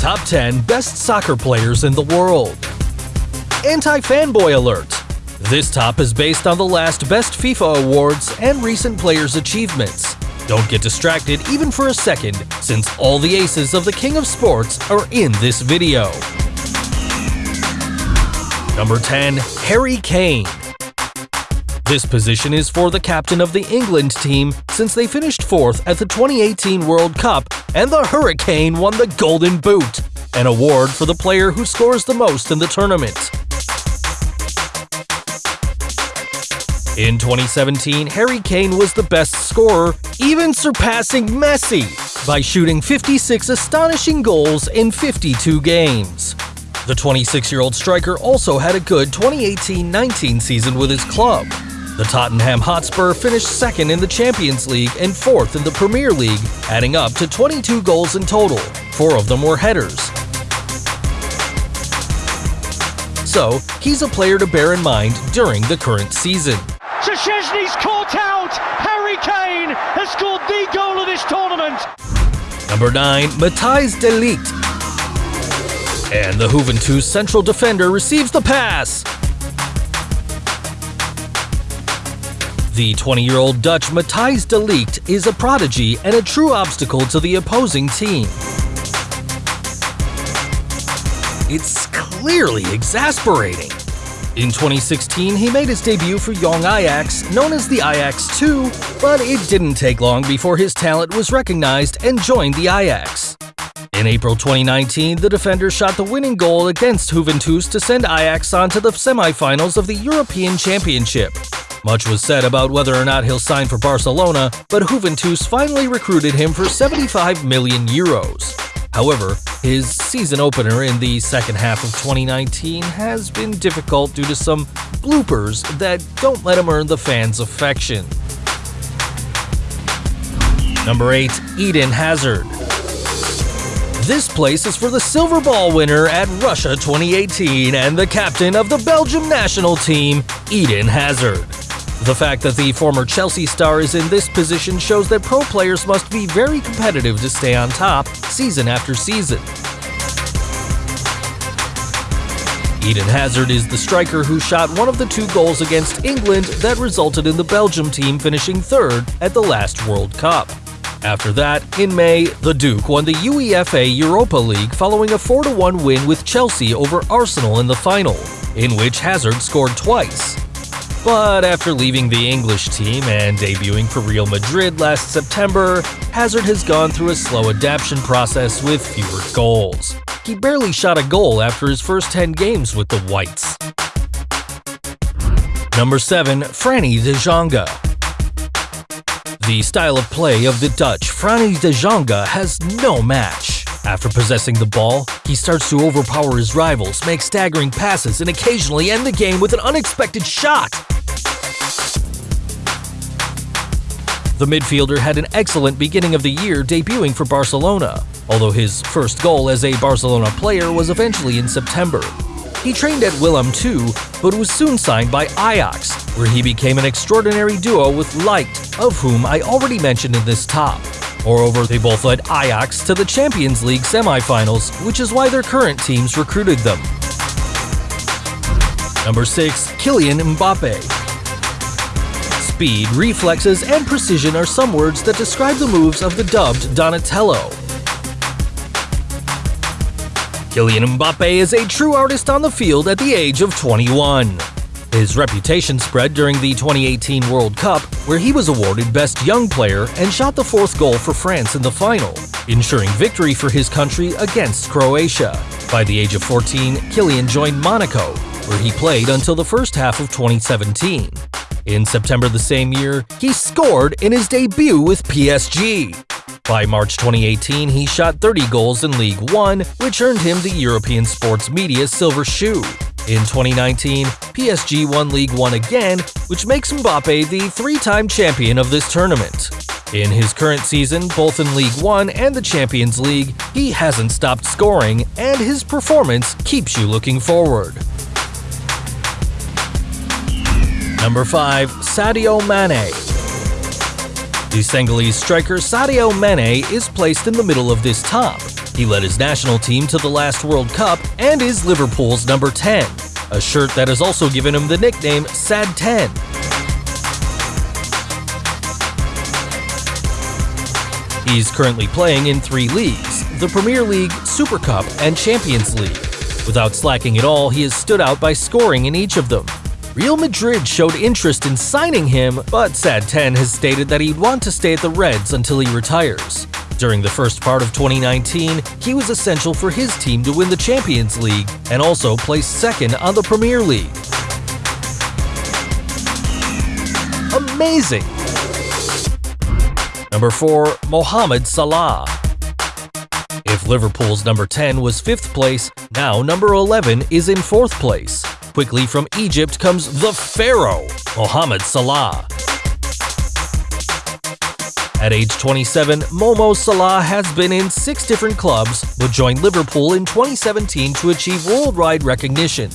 Top 10 Best Soccer Players in the World. Anti-fanboy alert. This top is based on the last Best FIFA awards and recent players' achievements. Don't get distracted even for a second, since all the aces of the King of Sports are in this video. Number 10. Harry Kane This position is for the captain of the England team since they finished fourth at the 2018 World Cup and the Hurricane won the Golden Boot, an award for the player who scores the most in the tournament. In 2017, Harry Kane was the best scorer, even surpassing Messi, by shooting 56 astonishing goals in 52 games. The 26-year-old striker also had a good 2018-19 season with his club. The Tottenham Hotspur finished second in the Champions League and fourth in the Premier League, adding up to 22 goals in total. Four of them were headers. So, he's a player to bear in mind during the current season. Szczesny's caught out. Harry Kane has scored the goal of this tournament. Number 9. Matthijs de Ligt. And the Juventus central defender receives the pass. The 20-year-old Dutch Matthijs de Ligt is a prodigy and a true obstacle to the opposing team. It's clearly exasperating. In 2016, he made his debut for Young Ajax, known as the Ajax 2, but it didn't take long before his talent was recognized and joined the Ajax. In April 2019, the defender shot the winning goal against Juventus to send Ajax on to the semifinals of the European Championship. Much was said about whether or not he'll sign for Barcelona, but Juventus finally recruited him for 75 million euros. However, his season opener in the second half of 2019 has been difficult due to some bloopers that don't let him earn the fans' affection. Number 8. Eden Hazard This place is for the silver ball winner at Russia 2018 and the captain of the Belgium national team, Eden Hazard. The fact that the former Chelsea star is in this position shows that pro players must be very competitive to stay on top season after season. Eden Hazard is the striker who shot one of the two goals against England that resulted in the Belgium team finishing third at the last World Cup. After that, in May, the Duke won the UEFA Europa League following a 4-1 win with Chelsea over Arsenal in the final, in which Hazard scored twice. But after leaving the English team and debuting for Real Madrid last September, Hazard has gone through a slow adaptation process with fewer goals. He barely shot a goal after his first 10 games with the Whites. Number 7. Frenkie de Jonga The style of play of the Dutch Frenkie de Jonga has no match. After possessing the ball, he starts to overpower his rivals, make staggering passes, and occasionally end the game with an unexpected shot. The midfielder had an excellent beginning of the year debuting for Barcelona, although his first goal as a Barcelona player was eventually in September. He trained at Willem II, but was soon signed by Ajax, where he became an extraordinary duo with Ligt, of whom I already mentioned in this top. Moreover, they both led Ajax to the Champions League semi-finals, which is why their current teams recruited them. Number 6. Kylian Mbappe Speed, reflexes, and precision are some words that describe the moves of the dubbed Donatello. Kylian Mbappe is a true artist on the field at the age of 21. His reputation spread during the 2018 World Cup, where he was awarded Best Young Player and shot the fourth goal for France in the final, ensuring victory for his country against Croatia. By the age of 14, Kylian joined Monaco, where he played until the first half of 2017. In September the same year, he scored in his debut with PSG. By March 2018, he shot 30 goals in League One, which earned him the European Sports Media Silver Shoe. In 2019, PSG won League One again, which makes Mbappe the three-time champion of this tournament. In his current season, both in League One and the Champions League, he hasn't stopped scoring, and his performance keeps you looking forward. Number 5. Sadio Mane The Senegalese striker Sadio Mane is placed in the middle of this top. He led his national team to the last World Cup and is Liverpool's number 10, a shirt that has also given him the nickname Sad 10. He's currently playing in three leagues the Premier League, Super Cup, and Champions League. Without slacking at all, he has stood out by scoring in each of them. Real Madrid showed interest in signing him, but Sad 10 has stated that he'd want to stay at the Reds until he retires. During the first part of 2019, he was essential for his team to win the Champions League and also placed second on the Premier League. Amazing! Number 4. Mohamed Salah If Liverpool's number 10 was 5th place, now number 11 is in 4th place. Quickly from Egypt comes the Pharaoh, Mohamed Salah. At age 27, Momo Salah has been in six different clubs, but joined Liverpool in 2017 to achieve worldwide recognition.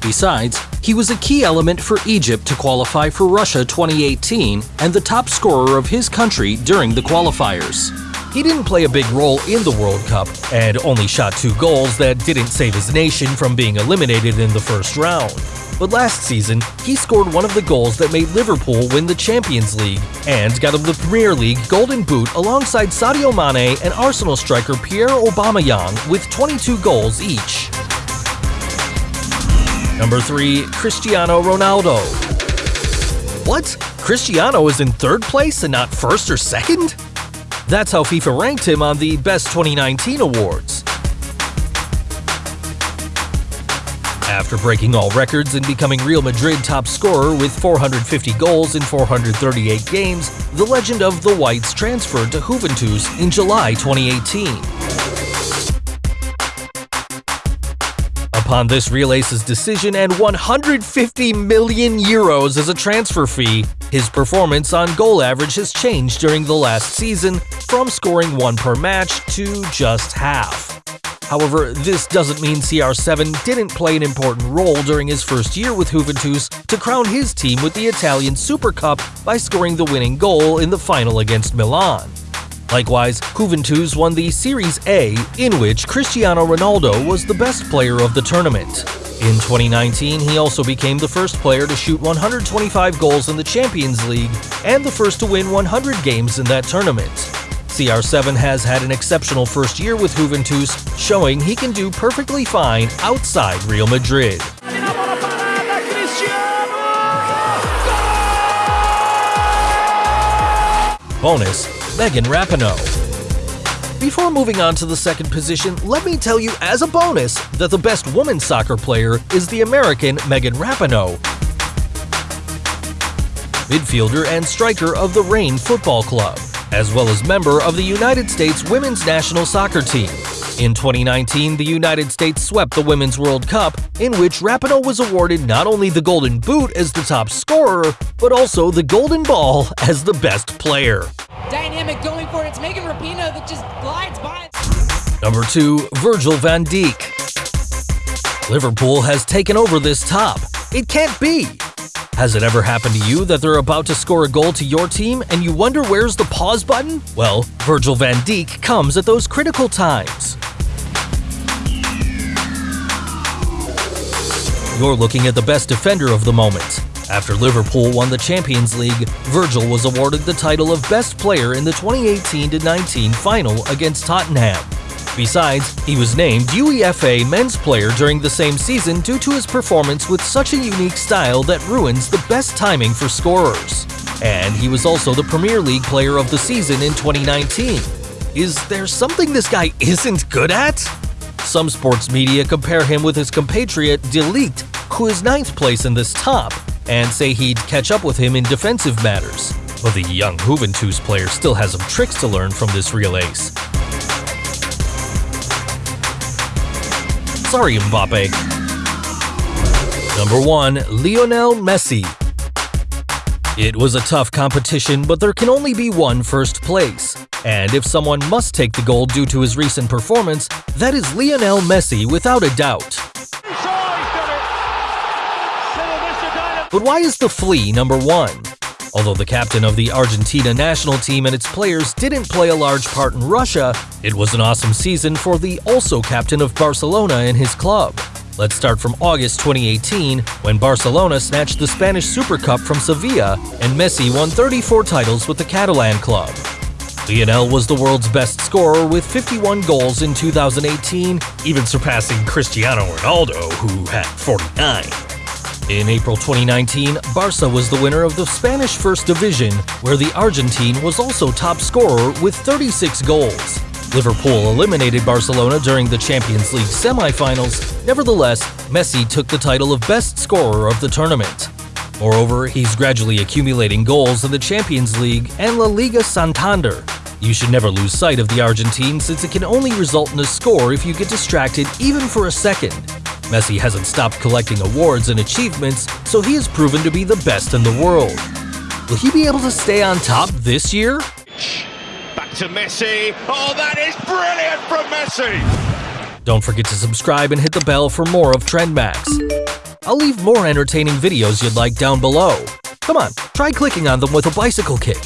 Besides, he was a key element for Egypt to qualify for Russia 2018 and the top scorer of his country during the qualifiers. He didn't play a big role in the World Cup and only shot two goals that didn't save his nation from being eliminated in the first round. But last season, he scored one of the goals that made Liverpool win the Champions League and got him the Premier League Golden Boot alongside Sadio Mane and Arsenal striker Pierre Aubameyang with 22 goals each. Number 3. Cristiano Ronaldo What? Cristiano is in third place and not first or second? That's how FIFA ranked him on the Best 2019 awards. After breaking all records and becoming Real Madrid top scorer with 450 goals in 438 games, the legend of the Whites transferred to Juventus in July 2018. Upon this Real Ace's decision and 150 million euros as a transfer fee, his performance on goal average has changed during the last season from scoring one per match to just half. However, this doesn't mean CR7 didn't play an important role during his first year with Juventus to crown his team with the Italian Super Cup by scoring the winning goal in the final against Milan. Likewise, Juventus won the Serie A, in which Cristiano Ronaldo was the best player of the tournament. In 2019, he also became the first player to shoot 125 goals in the Champions League and the first to win 100 games in that tournament. CR7 has had an exceptional first year with Juventus, showing he can do perfectly fine outside Real Madrid. Bonus Megan Rapinoe. Before moving on to the second position, let me tell you as a bonus that the best women's soccer player is the American Megan Rapinoe, midfielder and striker of the Reign Football Club, as well as member of the United States women's national soccer team. In 2019, the United States swept the Women's World Cup, in which Rapinoe was awarded not only the Golden Boot as the top scorer, but also the Golden Ball as the best player dynamic going for it. It's Megan Rapinoe that just glides by. Number 2. Virgil van Dijk Liverpool has taken over this top. It can't be! Has it ever happened to you that they're about to score a goal to your team and you wonder where's the pause button? Well, Virgil van Dijk comes at those critical times. You're looking at the best defender of the moment. After Liverpool won the Champions League, Virgil was awarded the title of Best Player in the 2018-19 final against Tottenham. Besides, he was named UEFA Men's Player during the same season due to his performance with such a unique style that ruins the best timing for scorers. And he was also the Premier League Player of the Season in 2019. Is there something this guy isn't good at? Some sports media compare him with his compatriot De Ligt, who is ninth place in this top, and say he'd catch up with him in defensive matters. But the young Juventus player still has some tricks to learn from this real ace. Sorry, Mbappe. Number 1. Lionel Messi It was a tough competition, but there can only be one first place. And if someone must take the gold due to his recent performance, that is Lionel Messi without a doubt. But why is the flea number one? Although the captain of the Argentina national team and its players didn't play a large part in Russia, it was an awesome season for the also captain of Barcelona and his club. Let's start from August 2018, when Barcelona snatched the Spanish Super Cup from Sevilla and Messi won 34 titles with the Catalan club. Lionel was the world's best scorer with 51 goals in 2018, even surpassing Cristiano Ronaldo, who had 49. In April 2019, Barca was the winner of the Spanish First Division, where the Argentine was also top scorer with 36 goals. Liverpool eliminated Barcelona during the Champions League semi-finals. Nevertheless, Messi took the title of best scorer of the tournament. Moreover, he's gradually accumulating goals in the Champions League and La Liga Santander. You should never lose sight of the Argentine since it can only result in a score if you get distracted even for a second. Messi hasn't stopped collecting awards and achievements, so he has proven to be the best in the world. Will he be able to stay on top this year? Back to Messi. Oh, that is brilliant from Messi. Don't forget to subscribe and hit the bell for more of TrendMax. I'll leave more entertaining videos you'd like down below. Come on, try clicking on them with a bicycle kick.